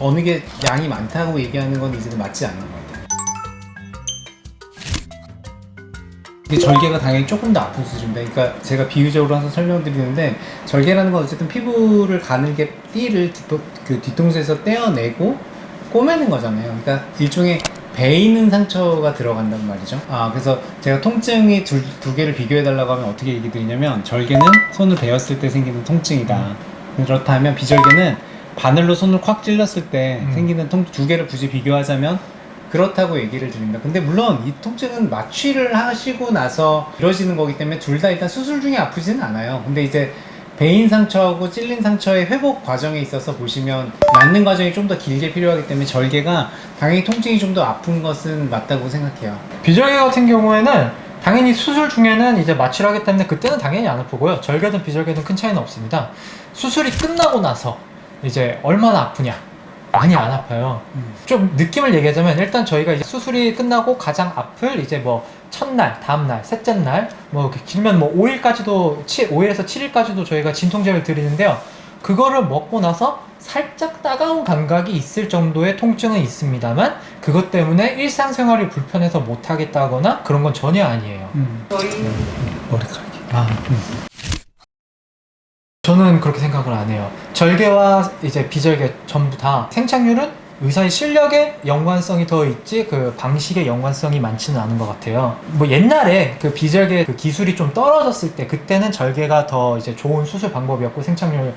어느 게 양이 많다고 얘기하는 건 이제는 맞지 않는 것 같아요. 이게 절개가 당연히 조금 더 아픈 수준입니다. 그러니까 제가 비유적으로 항상 설명드리는데 절개라는 건 어쨌든 피부를 가늘게 띠를 뒤- 그 뒤통수에서 떼어내고 꼬매는 거잖아요. 그러니까 일종의 베이는 상처가 들어간단 말이죠. 아 그래서 제가 통증이 두, 두 개를 비교해 달라고 하면 어떻게 얘기 드리냐면 절개는 손을 베었을 때 생기는 통증이다. 그렇다면 비절개는 바늘로 손을 콱 찔렀을 때 음. 생기는 통 두 개를 굳이 비교하자면 그렇다고 얘기를 드립니다. 근데 물론 이 통증은 마취를 하시고 나서 이루어지는 거기 때문에 둘 다 일단 수술 중에 아프지는 않아요. 근데 이제 베인 상처하고 찔린 상처의 회복 과정에 있어서 보시면 낫는 과정이 좀 더 길게 필요하기 때문에 절개가 당연히 통증이 좀 더 아픈 것은 맞다고 생각해요. 비절개 같은 경우에는 당연히 수술 중에는 이제 마취를 하기 때문에 그때는 당연히 안 아프고요. 절개든 비절개든 큰 차이는 없습니다. 수술이 끝나고 나서 이제 얼마나 아프냐? 많이 안 아파요. 음. 좀 느낌을 얘기하자면 일단 저희가 이제 수술이 끝나고 가장 아플 이제 뭐 첫날, 다음날, 셋째 날, 뭐 이렇게 길면 뭐 5일까지도 5일에서 7일까지도 저희가 진통제를 드리는데요. 그거를 먹고 나서 살짝 따가운 감각이 있을 정도의 통증은 있습니다만 그것 때문에 일상생활이 불편해서 못 하겠다거나 그런 건 전혀 아니에요. 저희 머리카락이. 아, 저는 그렇게 생각을 안 해요. 절개와 이제 비절개 전부 다 생착률은 의사의 실력에 연관성이 더 있지 그 방식의 연관성이 많지는 않은 것 같아요. 뭐 옛날에 그 비절개 그 기술이 좀 떨어졌을 때 그때는 절개가 더 이제 좋은 수술 방법이었고 생착률이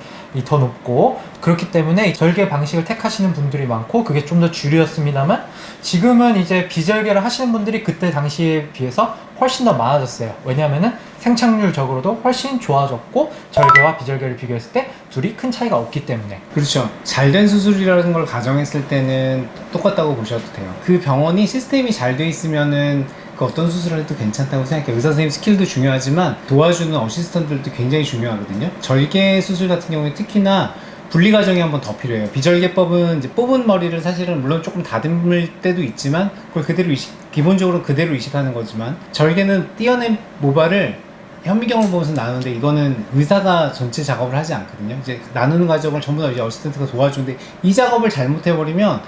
더 높고 그렇기 때문에 절개 방식을 택하시는 분들이 많고 그게 좀 더 주류였습니다만 지금은 이제 비절개를 하시는 분들이 그때 당시에 비해서 훨씬 더 많아졌어요. 왜냐하면은 생착률적으로도 훨씬 좋아졌고 절개와 비절개를 비교했을 때 둘이 큰 차이가 없기 때문에 그렇죠. 잘된 수술이라는 걸 가정했을 때는 똑같다고 보셔도 돼요. 그 병원이 시스템이 잘 돼 있으면은 그 어떤 수술을 해도 괜찮다고 생각해요. 의사 선생님 스킬도 중요하지만 도와주는 어시스턴트들도 굉장히 중요하거든요. 절개 수술 같은 경우에 특히나 분리 과정이 한번 더 필요해요. 비절개법은 이제 뽑은 머리를 사실은 물론 조금 다듬을 때도 있지만 그걸 그대로 이식, 기본적으로 그대로 이식하는 거지만 절개는 띄어낸 모발을 현미경을 보면서 나누는데 이거는 의사가 전체 작업을 하지 않거든요. 이제 나누는 과정을 전부 다 이제 어시스턴트가 도와주는데 이 작업을 잘못해버리면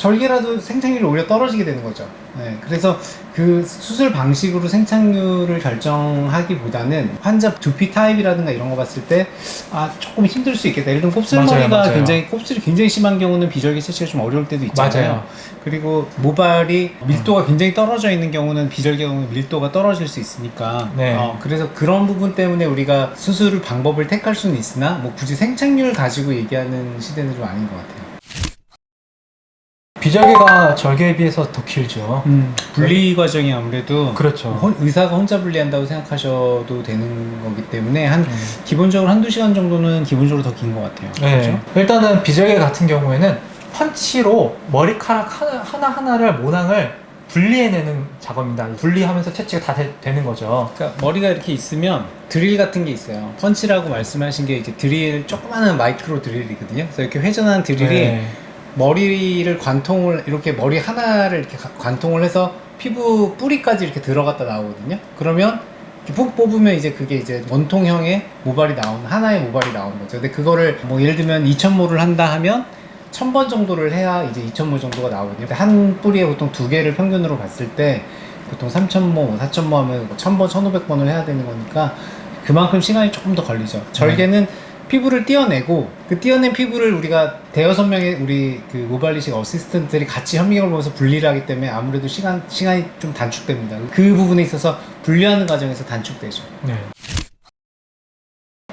절개라도 생착률이 오히려 떨어지게 되는 거죠. 네, 그래서 그 수술 방식으로 생착률을 결정하기보다는 환자 두피 타입이라든가 이런 거 봤을 때 아 조금 힘들 수 있겠다. 예를 들면 곱슬머리가 맞아요, 맞아요. 굉장히 곱슬이 굉장히 심한 경우는 비절개 채취가 좀 어려울 때도 있잖아요. 맞아요. 그리고 모발이 밀도가 굉장히 떨어져 있는 경우는 비절개 경우는 밀도가 떨어질 수 있으니까 네. 어, 그래서 그런 부분 때문에 우리가 수술 방법을 택할 수는 있으나 뭐 굳이 생착률 가지고 얘기하는 시대는 좀 아닌 것 같아요. 비절개가 절개에 비해서 더 길죠. 분리 과정이 아무래도 그렇죠. 혼- 의사가 혼자 분리한다고 생각하셔도 되는 거기 때문에 한 음. 기본적으로 한두 시간 정도는 기본적으로 더 긴 것 같아요. 네. 그렇죠? 일단은 비절개 같은 경우에는 펀치로 머리카락 하나, 하나하나를 모낭을 분리해내는 작업입니다. 분리하면서 채취가 다 되, 는 거죠. 그러니까 머리가 이렇게 있으면 드릴 같은 게 있어요. 펀치라고 말씀하신 게 이제 드릴 조그마한 마이크로 드릴이거든요. 그래서 이렇게 회전하는 드릴이 네. 머리를 관통을 이렇게 머리 하나를 이렇게 가- 관통을 해서 피부 뿌리까지 이렇게 들어갔다 나오거든요. 그러면 푹 뽑으면 이제 그게 이제 원통형의 모발이 나오는 하나의 모발이 나오는 거죠. 근데 그거를 뭐 예를 들면 2,000모를 한다 하면 1000번 정도를 해야 이제 2,000모 정도가 나오거든요. 한 뿌리에 보통 두 개를 평균으로 봤을 때 보통 3,000모, 4,000모 하면 1,000번, 1,500번을 해야 되는 거니까 그만큼 시간이 조금 더 걸리죠. 절개는 피부를 띄어내고 그 띄어낸 피부를 우리가 대여섯 명의 우리 그 모발리식 어시스턴트들이 같이 현미경을 보면서 분리를 하기 때문에 아무래도 시간 시간이 좀 단축됩니다. 그 부분에 있어서 분리하는 과정에서 단축되죠. 네.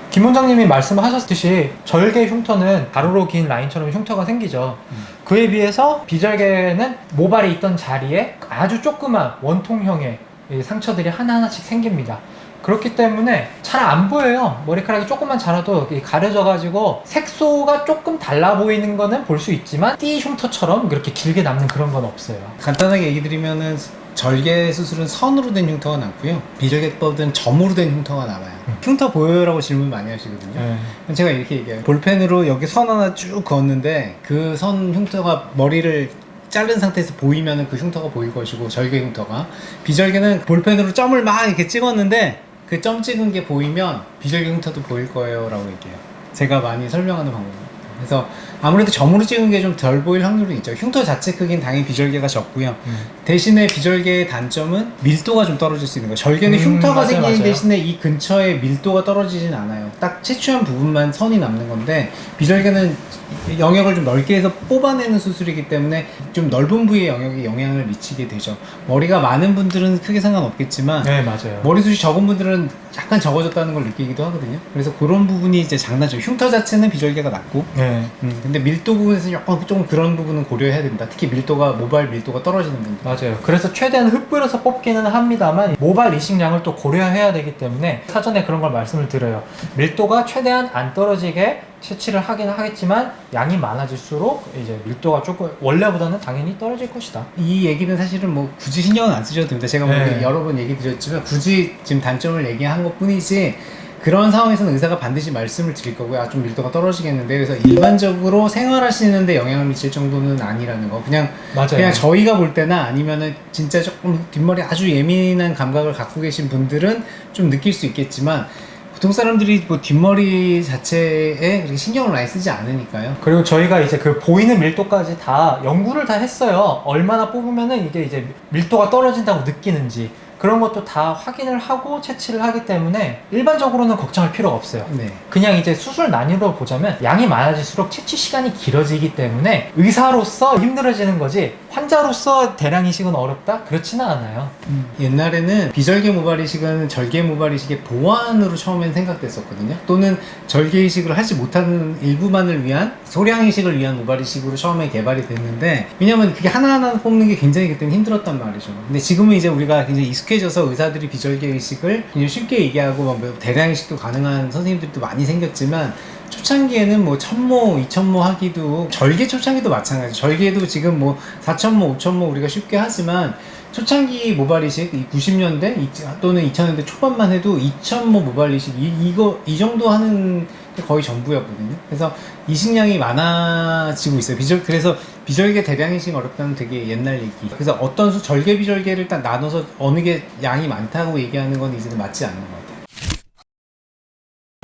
김 원장님이 말씀하셨듯이 절개 흉터는 가로로 긴 라인처럼 흉터가 생기죠. 음. 그에 비해서 비절개는 모발이 있던 자리에 아주 조그만 원통형의 이 상처들이 하나하나씩 생깁니다. 그렇기 때문에 잘 안 보여요. 머리카락이 조금만 자라도 이 가려져 가지고 색소가 조금 달라 보이는 거는 볼 수 있지만 띠 흉터처럼 그렇게 길게 남는 그런 건 없어요. 간단하게 얘기 드리면은 절개 수술은 선으로 된 흉터가 남고요. 비절개법은 점으로 된 흉터가 남아요. 음. 흉터 보여요라고 질문 많이 하시거든요. 네. 제가 이렇게 얘기해요. 볼펜으로 여기 선 하나 쭉 그었는데 그 선 흉터가 머리를 자른 상태에서 보이면 그 흉터가 보일 것이고 절개 흉터가 비절개는 볼펜으로 점을 막 이렇게 찍었는데 그 점 찍은 게 보이면 비절개 흉터도 보일 거예요 라고 얘기해요. 제가 많이 설명하는 방법입니다. 그래서 아무래도 점으로 찍은 게 좀 덜 보일 확률은 있죠. 흉터 자체 크기는 당연히 비절개가 적고요. 음. 대신에 비절개의 단점은 밀도가 좀 떨어질 수 있는 거예요. 절개는 음, 흉터가 맞아요, 생기는 맞아요. 대신에 이 근처에 밀도가 떨어지진 않아요. 딱 채취한 부분만 선이 남는 건데 비절개는 영역을 좀 넓게 해서 뽑아내는 수술이기 때문에 좀 넓은 부위의 영역에 영향을 미치게 되죠. 머리가 많은 분들은 크게 상관없겠지만 네 맞아요. 머리숱이 적은 분들은 약간 적어졌다는 걸 느끼기도 하거든요. 그래서 그런 부분이 이제 장단점. 흉터 자체는 비절개가 낮고, 네. 음, 근데 밀도 부분에서 약간 좀 그런 부분은 고려해야 된다. 특히 밀도가 모발 밀도가 떨어지는 분들. 맞아요. 그래서 최대한 흩뿌려서 뽑기는 합니다만 모발 이식량을 또 고려해야 되기 때문에 사전에 그런 걸 말씀을 드려요. 밀도가 최대한 안 떨어지게 채취를 하긴 하겠지만 양이 많아질수록 이제 밀도가 조금 원래보다는 당연히 떨어질 것이다. 이 얘기는 사실은 뭐 굳이 신경은 안 쓰셔도 됩니다. 제가 뭐 네. 여러 번 얘기 드렸지만 굳이 지금 단점을 얘기한 것 뿐이지 그런 상황에서는 의사가 반드시 말씀을 드릴 거고요. 아, 좀 밀도가 떨어지겠는데. 그래서 일반적으로 생활하시는데 영향을 미칠 정도는 아니라는 거. 그냥 맞아요. 그냥 저희가 볼 때나 아니면은 진짜 조금 뒷머리 아주 예민한 감각을 갖고 계신 분들은 좀 느낄 수 있겠지만 보통 사람들이 뭐 뒷머리 자체에 신경을 많이 쓰지 않으니까요. 그리고 저희가 이제 그 보이는 밀도까지 다 연구를 다 했어요. 얼마나 뽑으면은 이게 이제 밀도가 떨어진다고 느끼는지 그런 것도 다 확인을 하고 채취를 하기 때문에 일반적으로는 걱정할 필요가 없어요. 네. 그냥 이제 수술 난이도로 보자면 양이 많아질수록 채취 시간이 길어지기 때문에 의사로서 힘들어지는 거지 환자로서 대량 이식은 어렵다? 그렇지는 않아요. 옛날에는 비절개 모발 이식은 절개 모발 이식의 보완으로 처음엔 생각됐었거든요. 또는 절개 이식을 하지 못하는 일부만을 위한 소량 이식을 위한 모발 이식으로 처음에 개발이 됐는데 왜냐면 그게 하나하나 뽑는 게 굉장히 그때는 힘들었단 말이죠. 근데 지금은 이제 우리가 굉장히 익숙해져서 의사들이 비절개 이식을 굉장히 쉽게 얘기하고 뭐 대량 이식도 가능한 선생님들도 많이 생겼지만 초창기에는 뭐 천모, 이천모 하기도 절개 초창기도 마찬가지. 절개도 지금 뭐 사천모, 오천모 우리가 쉽게 하지만 초창기 모발 이식, 이 90년대 이- 또는 2000년대 초반만 해도 2000모 모발 이식 이, 이거 이 정도 하는 게 거의 전부였거든요. 그래서 이식량이 많아지고 있어요. 비절 그래서 비절개 대량 이식 어렵다는 되게 옛날 얘기. 그래서 어떤 수 절개 비절개를 딱 나눠서 어느 게 양이 많다고 얘기하는 건 이제는 맞지 않는 것 같아요.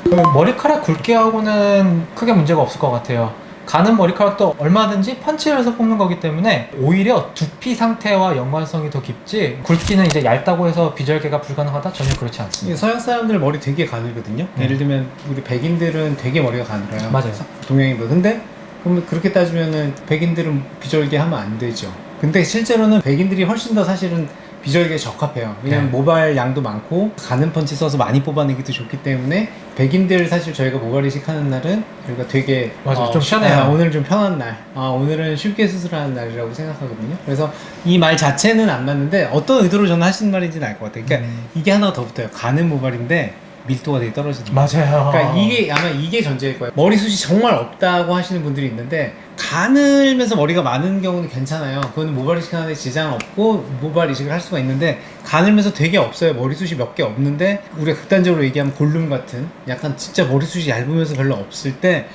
그 머리카락 굵게 하고는 크게 문제가 없을 것 같아요. 가는 머리카락도 얼마든지 펀치를 해서 뽑는 거기 때문에 오히려 두피 상태와 연관성이 더 깊지 굵기는 이제 얇다고 해서 비절개가 불가능하다? 전혀 그렇지 않습니다. 서양 사람들 머리 되게 가늘거든요. 네. 예를 들면 우리 백인들은 되게 머리가 가늘어요. 맞아요. 동양인보다. 근데 그러면 그렇게 따지면은 백인들은 비절개 하면 안 되죠. 근데 실제로는 백인들이 훨씬 더 사실은 비절개에 적합해요. 왜냐면 네. 모발 양도 많고 가는 펀치 써서 많이 뽑아내기도 좋기 때문에 백인들 사실 저희가 모발 이식 하는 날은 저희가 되게 맞아요. 좀 편해요. 아, 오늘 좀 편한 날. 아, 오늘은 쉽게 수술하는 날이라고 생각하거든요. 그래서 이 말 자체는 안 맞는데 어떤 의도로 저는 하시는 말인지는 알 것 같아요. 그러니까 음. 이게 하나가 더 붙어요. 가는 모발인데 밀도가 되게 떨어지는. 맞아요. 그러니까 이게 아마 이게 전제일 거예요. 머리숱이 정말 없다고 하시는 분들이 있는데 가늘면서 머리가 많은 경우는 괜찮아요. 그거는 모발 이식 하는데 지장 없고 모발 이식을 할 수가 있는데 가늘면서 되게 없어요. 머리숱이 몇 개 없는데 우리가 극단적으로 얘기하면 골룸 같은 약간 진짜 머리숱이 얇으면서 별로 없을 때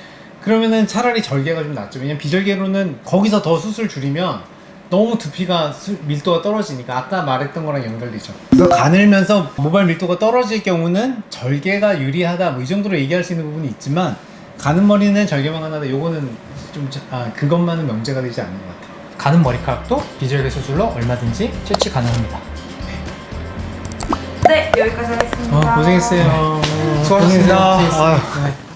그러면은 차라리 절개가 좀 낫죠. 왜냐면 비절개로는 거기서 더 수술 줄이면 너무 두피가 수- 밀도가 떨어지니까 아까 말했던 거랑 연결되죠. 그래서 가늘면서 모발 밀도가 떨어질 경우는 절개가 유리하다 뭐 이 정도로 얘기할 수 있는 부분이 있지만 가는 머리는 절개만 하나다 요거는 좀 자- 아, 그것만은 명제가 되지 않는 것 같아요. 가는 머리카락도 비절개 수술로 얼마든지 채취 가능합니다. 네, 여기까지 하겠습니다. 어, 고생했어요. 수고하셨습니다. 고생했어요. 아유. 네.